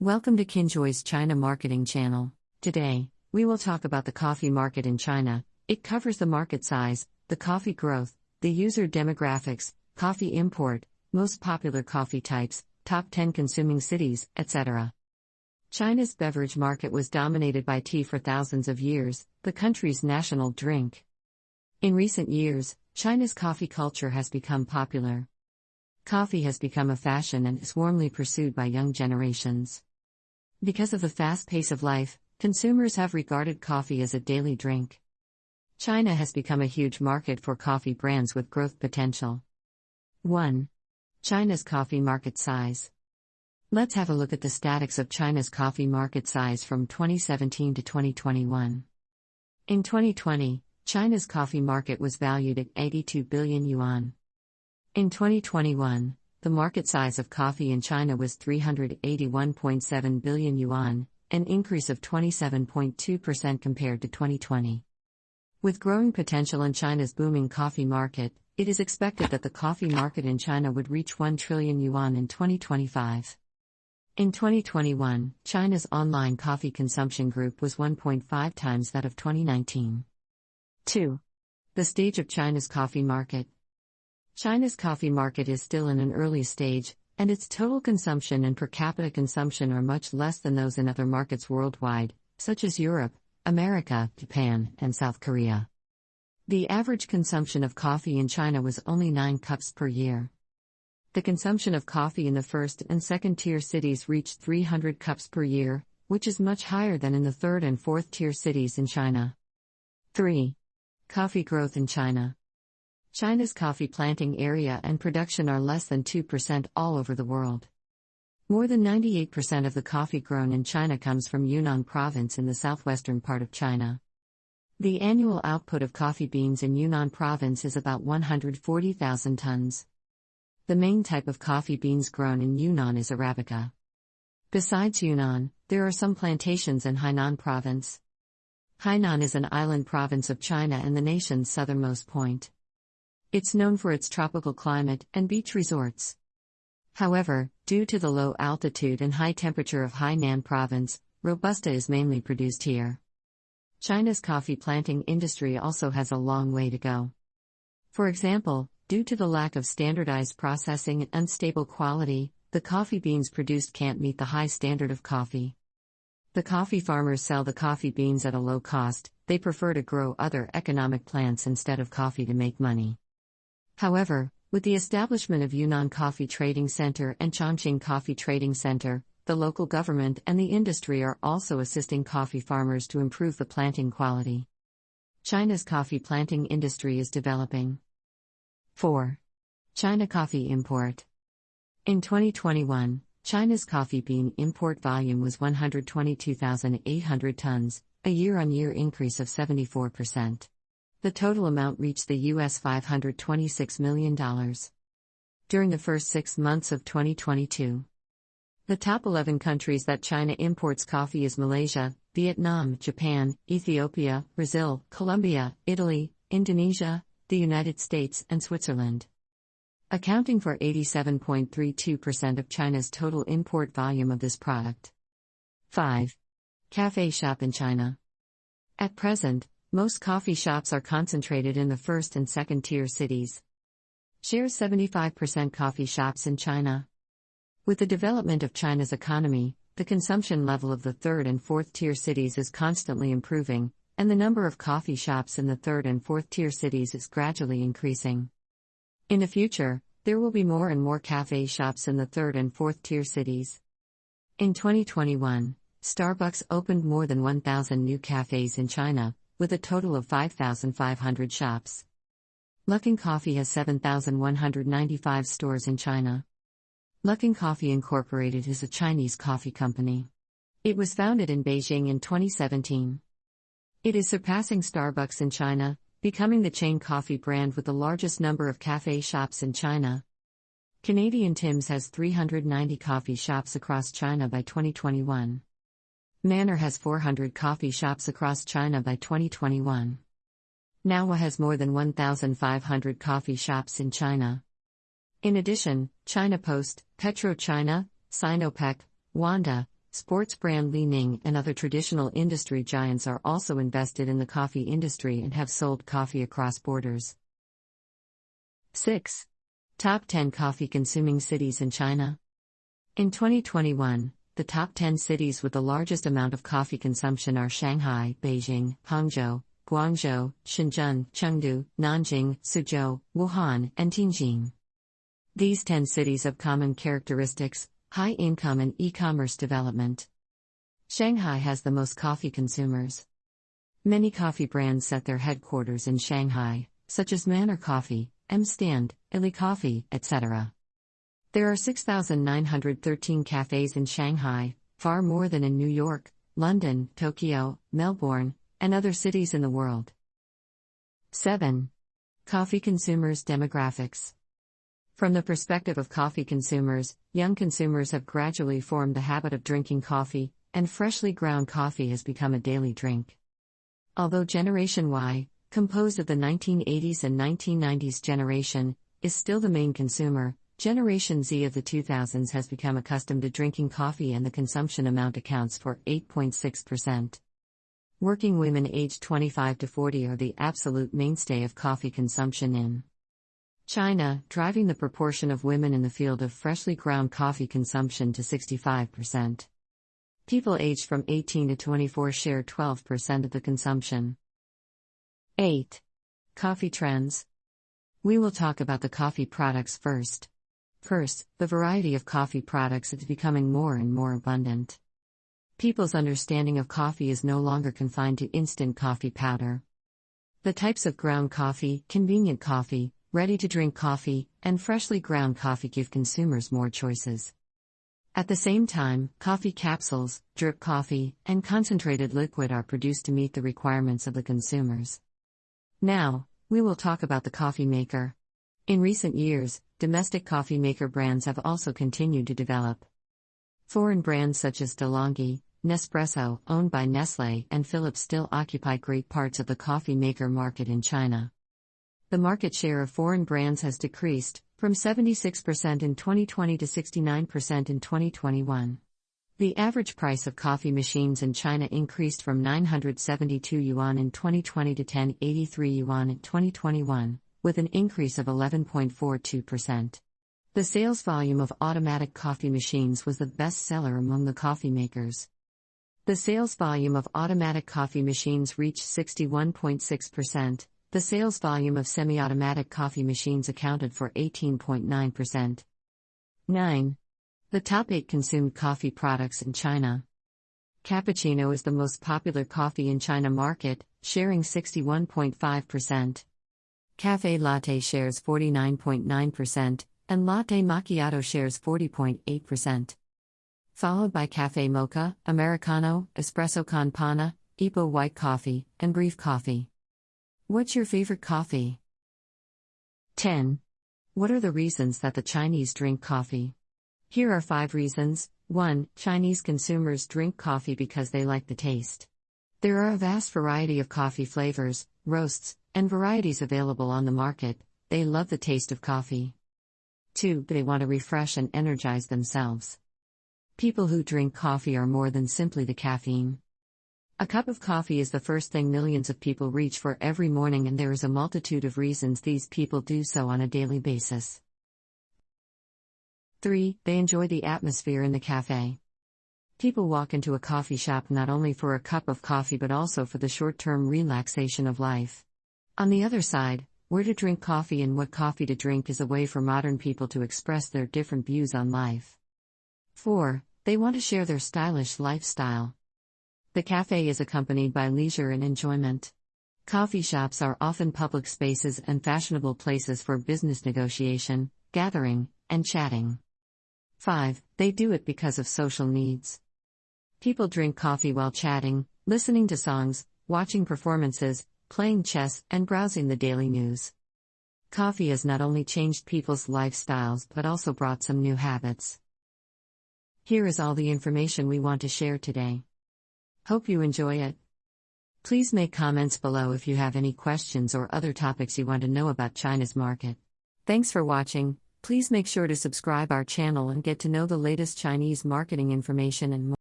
Welcome to Kinjoy's China Marketing Channel. Today, we will talk about the coffee market in China. It covers the market size, the coffee growth, the user demographics, coffee import, most popular coffee types, top 10 consuming cities, etc. China's beverage market was dominated by tea for thousands of years, the country's national drink. In recent years, China's coffee culture has become popular. Coffee has become a fashion and is warmly pursued by young generations. Because of the fast pace of life, consumers have regarded coffee as a daily drink. China has become a huge market for coffee brands with growth potential. 1. China's coffee market size. Let's have a look at the statics of China's coffee market size from 2017 to 2021. In 2020, China's coffee market was valued at 82 billion yuan. In 2021, the market size of coffee in China was 381.7 billion yuan, an increase of 27.2% compared to 2020. With growing potential in China's booming coffee market, it is expected that the coffee market in China would reach 1 trillion yuan in 2025. In 2021, China's online coffee consumption group was 1.5 times that of 2019. 2. The stage of China's coffee market. China's coffee market is still in an early stage, and its total consumption and per capita consumption are much less than those in other markets worldwide, such as Europe, America, Japan, and South Korea. The average consumption of coffee in China was only 9 cups per year. The consumption of coffee in the first and second tier cities reached 300 cups per year, which is much higher than in the third and fourth tier cities in China. 3. Coffee growth in China. China's coffee planting area and production are less than 2% all over the world. More than 98% of the coffee grown in China comes from Yunnan province in the southwestern part of China. The annual output of coffee beans in Yunnan province is about 140,000 tons. The main type of coffee beans grown in Yunnan is Arabica. Besides Yunnan, there are some plantations in Hainan province. Hainan is an island province of China and the nation's southernmost point. It's known for its tropical climate and beach resorts. However, due to the low altitude and high temperature of Hainan province, Robusta is mainly produced here. China's coffee planting industry also has a long way to go. For example, due to the lack of standardized processing and unstable quality, the coffee beans produced can't meet the high standard of coffee. The coffee farmers sell the coffee beans at a low cost, they prefer to grow other economic plants instead of coffee to make money. However, with the establishment of Yunnan Coffee Trading Center and Chongqing Coffee Trading Center, the local government and the industry are also assisting coffee farmers to improve the planting quality. China's coffee planting industry is developing. 4. China coffee import. In 2021, China's coffee bean import volume was 122,800 tons, a year on year increase of 74%. The total amount reached the US $526 million. During the first six months of 2022, the top 11 countries that China imports coffee is Malaysia, Vietnam, Japan, Ethiopia, Brazil, Colombia, Italy, Indonesia, the United States, and Switzerland. Accounting for 87.32% of China's total import volume of this product. 5. Cafe shop in China. At present, most coffee shops are concentrated in the first and second tier cities. Shares 75% coffee shops in China. With the development of China's economy, the consumption level of the third and fourth tier cities is constantly improving, and the number of coffee shops in the third and fourth tier cities is gradually increasing. In the future, there will be more and more cafe shops in the third and fourth tier cities. In 2021, Starbucks opened more than 1,000 new cafes in China, with a total of 5,500 shops. Luckin Coffee has 7,195 stores in China. Luckin Coffee Incorporated is a Chinese coffee company. It was founded in Beijing in 2017. It is surpassing Starbucks in China, becoming the chain coffee brand with the largest number of cafe shops in China. Canadian Tim's has 390 coffee shops across China by 2021. Manner has 400 coffee shops across China by 2021. Nowwa has more than 1,500 coffee shops in China. In addition, China Post, PetroChina, Sinopec, Wanda, sports brand Li Ning, and other traditional industry giants are also invested in the coffee industry and have sold coffee across borders. 6. Top 10 coffee consuming cities in China. In 2021, the top 10 cities with the largest amount of coffee consumption are Shanghai, Beijing, Hangzhou, Guangzhou, Shenzhen, Chengdu, Nanjing, Suzhou, Wuhan, and Tianjin. These 10 cities have common characteristics high income and e commerce development. Shanghai has the most coffee consumers. Many coffee brands set their headquarters in Shanghai, such as Manner Coffee, M Stand, Illy Coffee, etc. There are 6,913 cafes in Shanghai, far more than in New York, London, Tokyo, Melbourne, and other cities in the world. 7. Coffee consumers' demographics. From the perspective of coffee consumers, young consumers have gradually formed the habit of drinking coffee, and freshly ground coffee has become a daily drink. Although Generation Y, composed of the 1980s and 1990s generation, is still the main consumer, Generation Z of the 2000s has become accustomed to drinking coffee and the consumption amount accounts for 8.6%. Working women aged 25 to 40 are the absolute mainstay of coffee consumption in China, driving the proportion of women in the field of freshly ground coffee consumption to 65%. People aged from 18 to 24 share 12% of the consumption. 8. Coffee trends. We will talk about the coffee products first. First, the variety of coffee products is becoming more and more abundant. People's understanding of coffee is no longer confined to instant coffee powder. The types of ground coffee, convenient coffee, ready to drink coffee, and freshly ground coffee give consumers more choices. At the same time, coffee capsules, drip coffee, and concentrated liquid are produced to meet the requirements of the consumers. Now, we will talk about the coffee maker. In recent years, domestic coffee maker brands have also continued to develop. Foreign brands such as DeLonghi, Nespresso, owned by Nestle, and Philips still occupy great parts of the coffee maker market in China the market share of foreign brands has decreased, from 76% in 2020 to 69% in 2021. The average price of coffee machines in China increased from 972 yuan in 2020 to 1083 yuan in 2021, with an increase of 11.42%. The sales volume of automatic coffee machines was the best seller among the coffee makers. The sales volume of automatic coffee machines reached 61.6%, the sales volume of semi automatic coffee machines accounted for 18.9%. 9. The top 8 consumed coffee products in China. Cappuccino is the most popular coffee in China market, sharing 61.5%. Cafe latte shares 49.9%, and latte macchiato shares 40.8%. Followed by cafe mocha, americano, espresso con panna, Ipoh white coffee, and breve coffee. What's your favorite coffee? 10. What are the reasons that the Chinese drink coffee? Here are 5 reasons. 1. Chinese consumers drink coffee because they like the taste. There are a vast variety of coffee flavors, roasts, and varieties available on the market. They love the taste of coffee. 2. They want to refresh and energize themselves. People who drink coffee are more than simply the caffeine. A cup of coffee is the first thing millions of people reach for every morning, and there is a multitude of reasons these people do so on a daily basis. 3. They enjoy the atmosphere in the cafe. People walk into a coffee shop not only for a cup of coffee but also for the short term relaxation of life. On the other side, where to drink coffee and what coffee to drink is a way for modern people to express their different views on life. 4. They want to share their stylish lifestyle. The cafe is accompanied by leisure and enjoyment. Coffee shops are often public spaces and fashionable places for business negotiation, gathering, and chatting. 5. They do it because of social needs. People drink coffee while chatting, listening to songs, watching performances, playing chess, and browsing the daily news. Coffee has not only changed people's lifestyles but also brought some new habits. Here is all the information we want to share today. Hope you enjoy it. Please make comments below if you have any questions or other topics you want to know about China's market. Thanks for watching. Please make sure to subscribe our channel and get to know the latest Chinese marketing information and more.